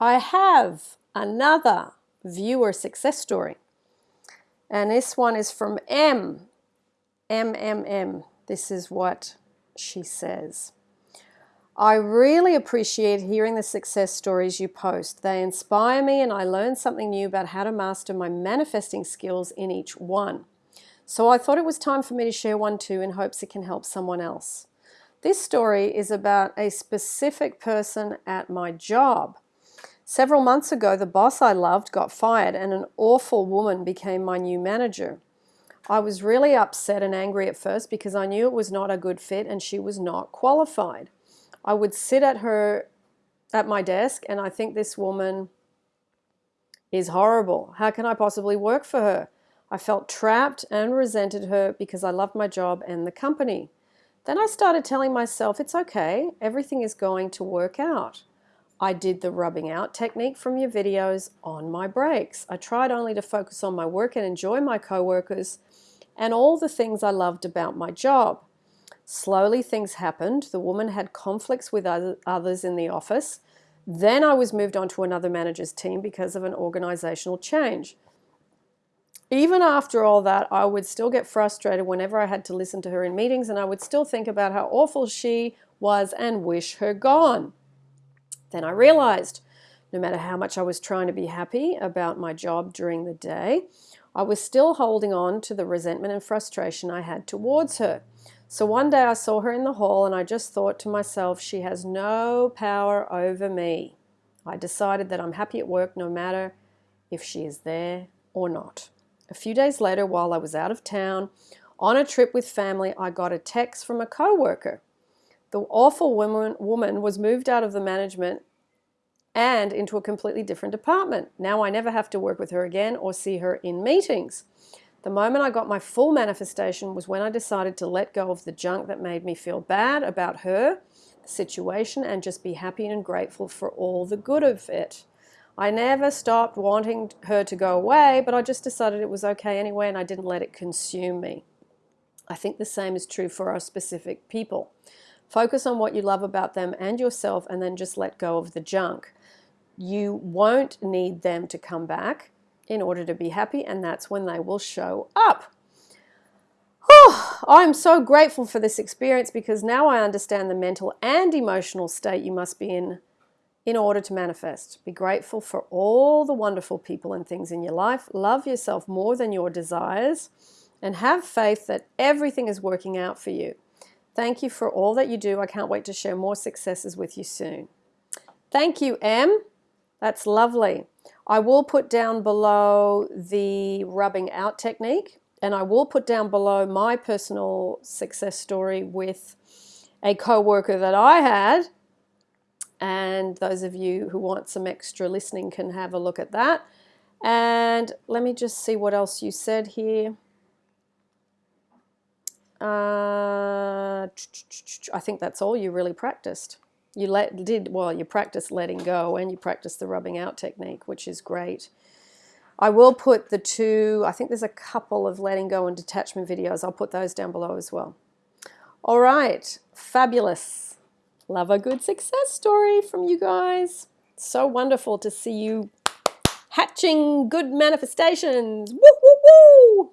I have another viewer success story. And this one is from M. M, M, M. This is what she says. I really appreciate hearing the success stories you post. They inspire me and I learn something new about how to master my manifesting skills in each one. So I thought it was time for me to share one too in hopes it can help someone else. This story is about a specific person at my job. Several months ago, the boss I loved got fired and an awful woman became my new manager. I was really upset and angry at first because I knew it was not a good fit and she was not qualified. I would sit at her at my desk and I think this woman is horrible. How can I possibly work for her? I felt trapped and resented her because I loved my job and the company. Then I started telling myself it's okay, everything is going to work out. I did the rubbing out technique from your videos on my breaks. I tried only to focus on my work and enjoy my coworkers and all the things I loved about my job. Slowly things happened. The woman had conflicts with others in the office. Then I was moved on to another manager's team because of an organizational change. Even after all that, I would still get frustrated whenever I had to listen to her in meetings and I would still think about how awful she was and wish her gone. Then I realized no matter how much I was trying to be happy about my job during the day, I was still holding on to the resentment and frustration I had towards her. So one day I saw her in the hall and I just thought to myself, she has no power over me. I decided that I'm happy at work no matter if she is there or not. A few days later, while I was out of town on a trip with family, I got a text from a coworker. The awful woman, woman was moved out of the management and into a completely different department. Now I never have to work with her again or see her in meetings. The moment I got my full manifestation was when I decided to let go of the junk that made me feel bad about her, situation, and just be happy and grateful for all the good of it. I never stopped wanting her to go away, but I just decided it was okay anyway and I didn't let it consume me. I think the same is true for our specific people. Focus on what you love about them and yourself and then just let go of the junk. You won't need them to come back in order to be happy, and that's when they will show up. Oh, I'm so grateful for this experience because now I understand the mental and emotional state you must be in in order to manifest. Be grateful for all the wonderful people and things in your life. Love yourself more than your desires and have faith that everything is working out for you. Thank you for all that you do. I can't wait to share more successes with you soon. Thank you, M. That's lovely. I will put down below the rubbing out technique and I will put down below my personal success story with a co-worker that I had and those of you who want some extra listening can have a look at that. And let me just see what else you said here. Uh, I think that's all you really practiced. You let did well you practice letting go and you practice the rubbing out technique which is great. I will put the two I think there's a couple of letting go and detachment videos. I'll put those down below as well. All right fabulous love a good success story from you guys. So wonderful to see you hatching good manifestations. Woo woo woo